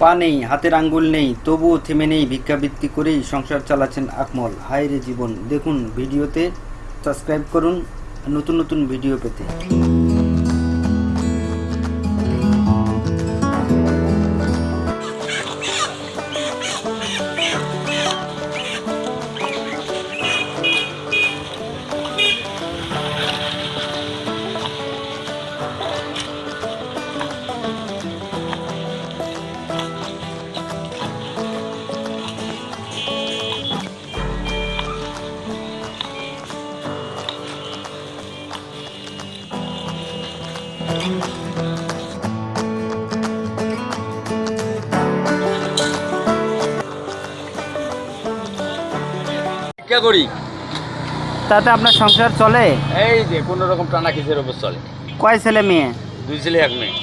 পা নেই, হাতের আঙ্গুল নেই, তবুও থেমে নেই ভিক্ষাবৃত্তি করেই সংসার চালাচ্ছেন আকমল। হায় রে জীবন, দেখুন ভিডিওতে সাবস্ক্রাইব করুন, নতুন নতুন ভিডিও পেতে। ভিক্ষা করি? তাতে আপনার সংসার চলে? এই যে কোনো রকম টানা কিসের উপর চলে? কয় ছেলে মেয়ে? দুই ছেলে এক মেয়ে।